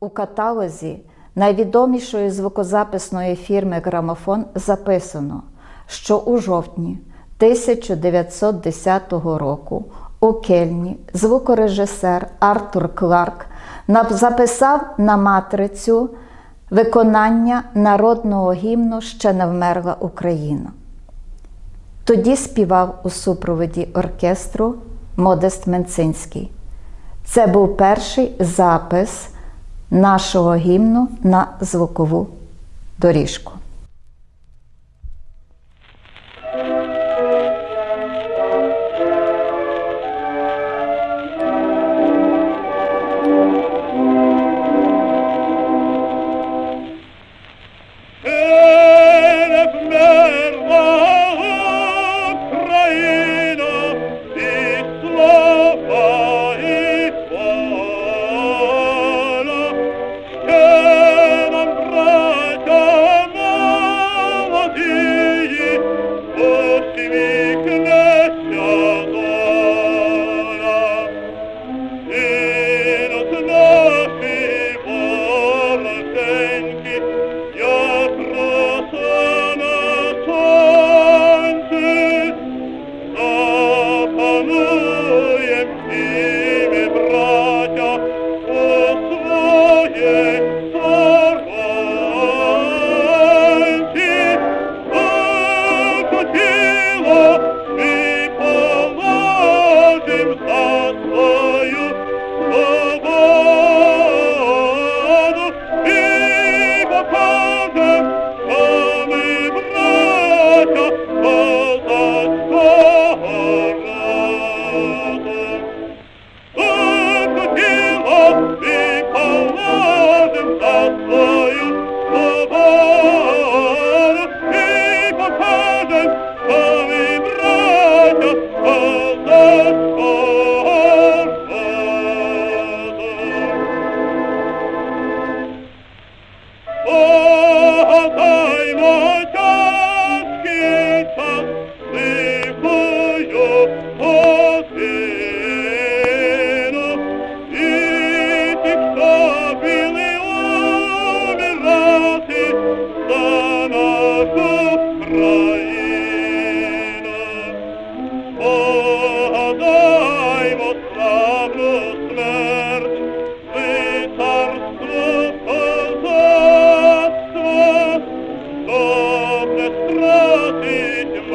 У каталозі найвідомішої звукозаписної фірми Грамофон записано, що у жовтні 1910 року у Кельні звукорежисер Артур Кларк записав на матрицю виконання народного гімну Ще не вмерла Україна. Тоді співав у супроводі оркестру Модест Менцинський. Це був перший запис нашого гімну на звукову доріжку. не стратить.